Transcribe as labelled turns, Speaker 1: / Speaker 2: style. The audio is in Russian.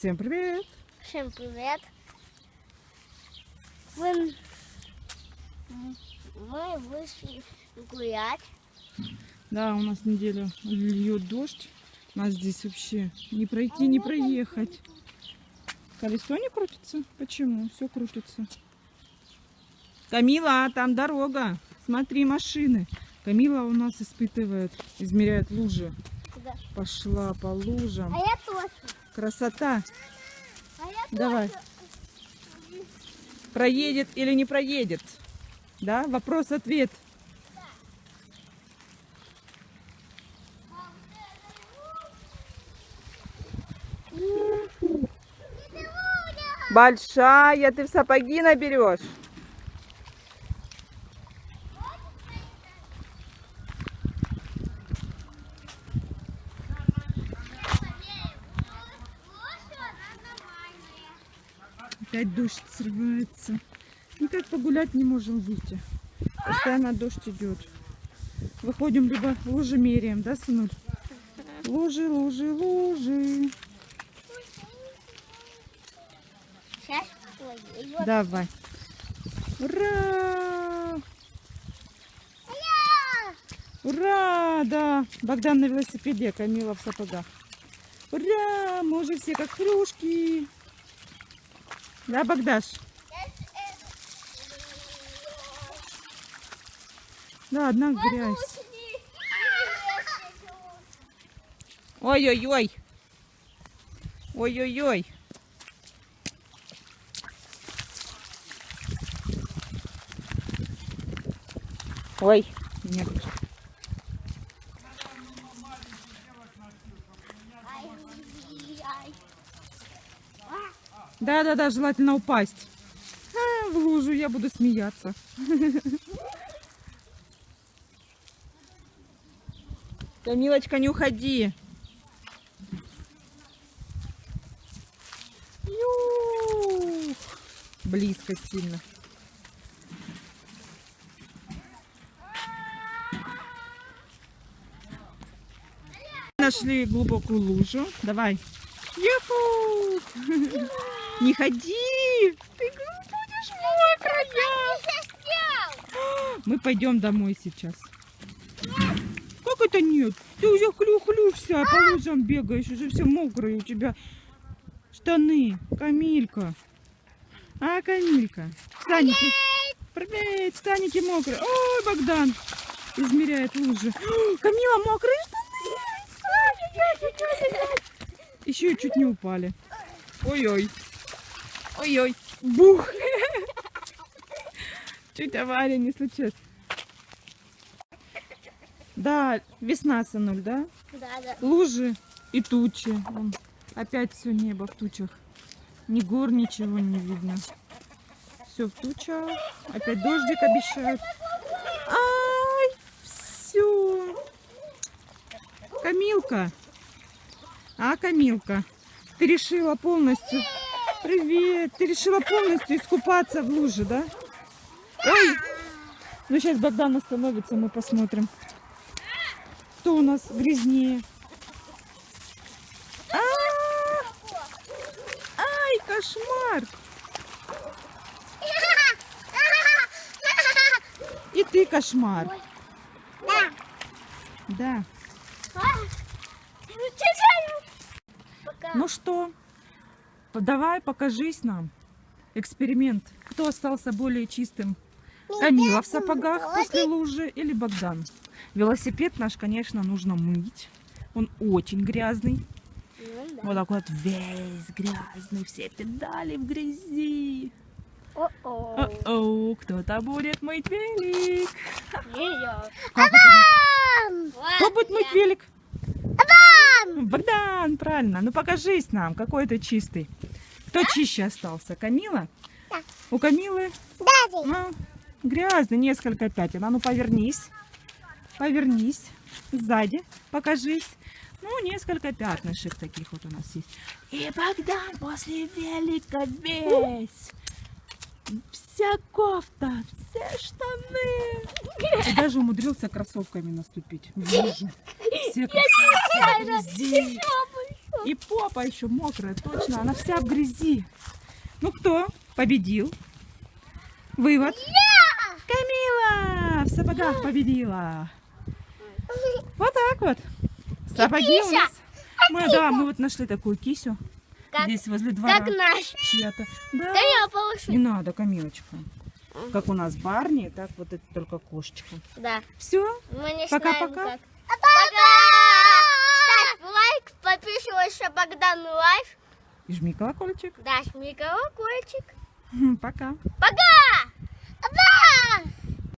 Speaker 1: Всем привет!
Speaker 2: Всем привет! Мы, мы вышли гулять.
Speaker 1: Да, у нас неделю льет дождь. У нас здесь вообще не пройти, не проехать. Колесо не крутится? Почему? Все крутится. Камила, там дорога. Смотри, машины. Камила у нас испытывает, измеряет лужи.
Speaker 2: Да.
Speaker 1: Пошла по лужам.
Speaker 2: А я тоже.
Speaker 1: Красота.
Speaker 2: А
Speaker 1: Давай.
Speaker 2: тоже.
Speaker 1: Проедет или не проедет? Да? Вопрос-ответ. Большая, ты в сапоги наберешь. Опять дождь срывается. Никак погулять не можем выйти. Постоянно дождь идет. Выходим, либо лужи меряем, да, сынуль? Лужи, лужи, лужи.
Speaker 2: Сейчас.
Speaker 1: Давай. Ура! Ура! Да, Богдан на велосипеде, Камила в сапогах. Ура! Мы уже все как хрюшки. Да, Богдаш? Да, одна грязь. Ой-ой-ой. Ой-ой-ой. Ой, нет. Да-да-да, желательно упасть. А, в лужу я буду смеяться. Камилочка, не уходи. Близко сильно. Нашли глубокую лужу. Давай. Юху! Не ходи! Ты будешь мокрая! Мы пойдем домой сейчас. Как это нет? Ты уже хлю-хлю вся, по лужам бегаешь, уже все мокрые у тебя штаны. Камилька. А, Камилька. Станики. Привет, станики мокрые. Ой, Богдан измеряет лужи. Камила, мокрые штаны. Еще чуть не упали. Ой-ой. Ой-ой. Бух. Чуть авария не случилась. Да, весна, сынуль, да?
Speaker 2: Да, да.
Speaker 1: Лужи и тучи. Вон, опять все небо в тучах. Ни гор, ничего не видно. Все в тучах. Опять дождик обещают. Ай, все. Камилка. А, Камилка, ты решила полностью... Привет! Ты решила полностью искупаться в луже, да? Ой! Ну, сейчас Богдан остановится, мы посмотрим. Кто у нас грязнее? А! Ай, кошмар! И ты кошмар.
Speaker 2: Да.
Speaker 1: Да.
Speaker 2: Ну
Speaker 1: что, давай покажись нам. Эксперимент. Кто остался более чистым? Камила в сапогах после лужи или Богдан? Велосипед наш, конечно, нужно мыть. Он очень грязный.
Speaker 2: Ну, да.
Speaker 1: Вот такой вот весь грязный. Все педали в грязи.
Speaker 2: О-о.
Speaker 1: О-оу, кто-то будет мыть велик.
Speaker 2: Не я.
Speaker 1: Кто будет мыть велик? Богдан, правильно. Ну покажись нам, какой ты чистый. Кто чище остался? Камила?
Speaker 2: Да.
Speaker 1: У Камилы
Speaker 2: Daddy.
Speaker 1: ну, грязно, несколько пятен. А ну повернись. Повернись. Сзади покажись. Ну, несколько пятнышек таких вот у нас есть. И Богдан после велика весь. Вся кофта, все штаны. И даже умудрился кроссовками наступить лужу. Все грязи. И попа еще мокрая, точно, она вся в грязи. Ну кто победил? Вывод. Камила в сапогах победила. Вот так вот. Сапоги у нас. Мы, да, мы вот нашли такую кисю.
Speaker 2: Как-
Speaker 1: Здесь возле двора.
Speaker 2: Как наш.
Speaker 1: Чья-то. Да.
Speaker 2: Да я полошу.
Speaker 1: Не надо, Камилочка. Как у нас Барни, так вот это только кошечка.
Speaker 2: Да.
Speaker 1: Все. Пока-пока.
Speaker 2: Пока! Ставь лайк, подписывайся Богдан Life.
Speaker 1: И жми колокольчик.
Speaker 2: Да, жми колокольчик.
Speaker 1: Пока.
Speaker 2: Пока!